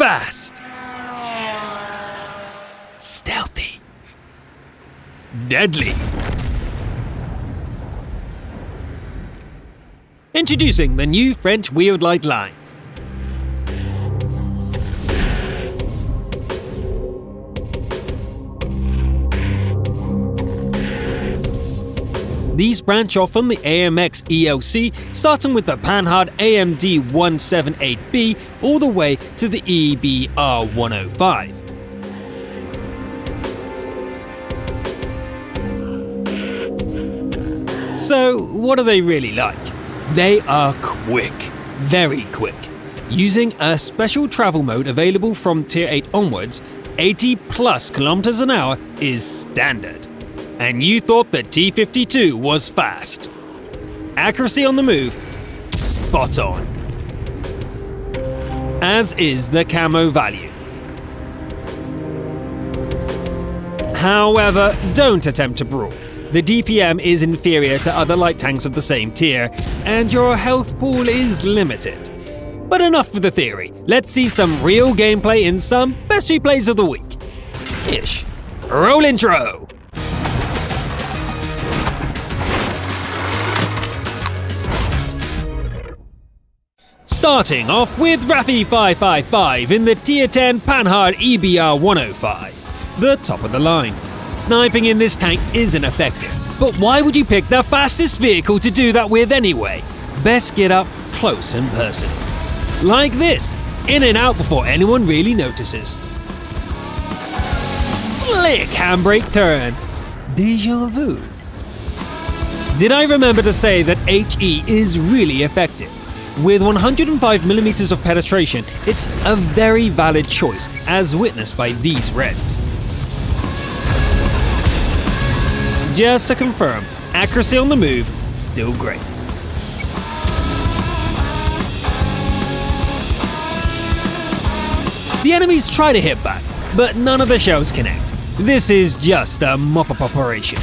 Fast. Stealthy. Deadly. Introducing the new French wheeled light line. These branch off from the AMX ELC, starting with the Panhard AMD 178B all the way to the EBR 105. So, what are they really like? They are quick, very quick. Using a special travel mode available from Tier 8 onwards, 80 plus kilometers an hour is standard. And you thought the T 52 was fast. Accuracy on the move, spot on. As is the camo value. However, don't attempt to brawl. The DPM is inferior to other light tanks of the same tier, and your health pool is limited. But enough for the theory. Let's see some real gameplay in some best replays of the week. Ish. Roll intro! Starting off with Raffi 555 in the Tier 10 Panhard EBR 105, the top of the line. Sniping in this tank isn't effective, but why would you pick the fastest vehicle to do that with anyway? Best get up close and personal. Like this, in and out before anyone really notices. Slick handbrake turn. Deja vu. Did I remember to say that HE is really effective? With 105mm of penetration, it's a very valid choice, as witnessed by these reds. Just to confirm, accuracy on the move, still great. The enemies try to hit back, but none of the shells connect. This is just a mop-up operation.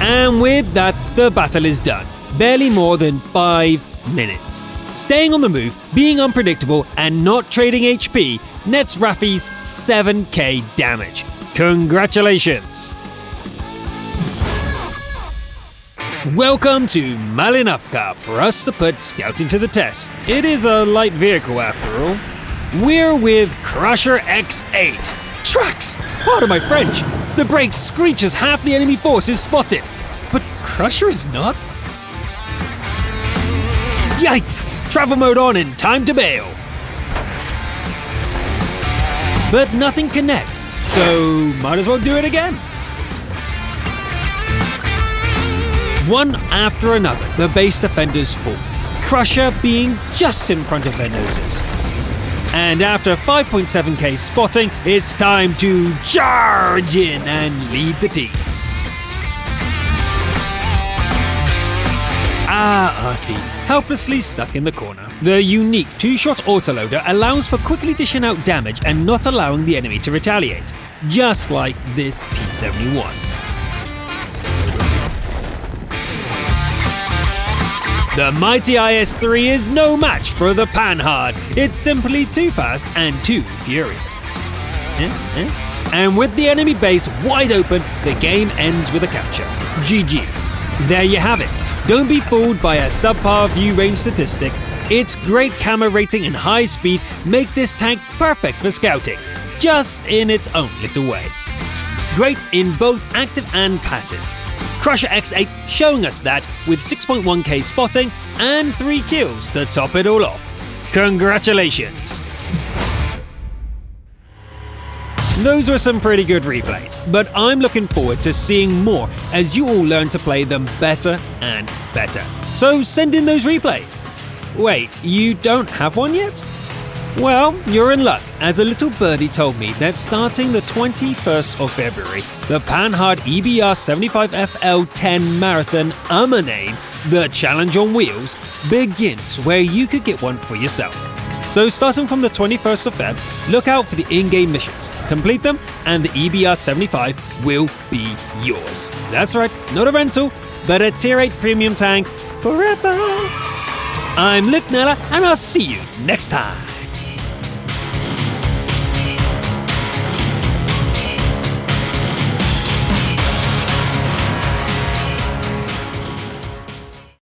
And with that, the battle is done. Barely more than 5 minutes. Staying on the move, being unpredictable, and not trading HP nets Raffi's 7k damage. Congratulations! Welcome to Malinovka for us to put scouting to the test. It is a light vehicle after all. We're with Crusher X8. Trucks! Pardon my French. The brakes screech as half the enemy force is spotted. But Crusher is not? Yikes! Travel mode on and time to bail. But nothing connects, so might as well do it again. One after another, the base defenders fall, Crusher being just in front of their noses. And after 5.7k spotting, it's time to charge in and lead the team. Ah, arty, helplessly stuck in the corner. The unique two-shot autoloader allows for quickly dishing out damage and not allowing the enemy to retaliate, just like this T-71. The mighty IS-3 is no match for the Panhard. It's simply too fast and too furious. Eh, eh? And with the enemy base wide open, the game ends with a capture. GG. There you have it. Don't be fooled by a subpar view range statistic. Its great camo rating and high speed make this tank perfect for scouting, just in its own little way. Great in both active and passive. Crusher X8 showing us that with 6.1k spotting and 3 kills to top it all off. Congratulations! Those were some pretty good replays, but I'm looking forward to seeing more as you all learn to play them better and better. So send in those replays. Wait, you don't have one yet? Well, you're in luck, as a little birdie told me that starting the 21st of February, the Panhard EBR 75FL10 Marathon UMA name, the Challenge on Wheels, begins where you could get one for yourself. So starting from the 21st of Feb, look out for the in-game missions, complete them, and the EBR 75 will be yours. That's right, not a rental, but a Tier 8 premium tank forever. I'm Luke Nella, and I'll see you next time.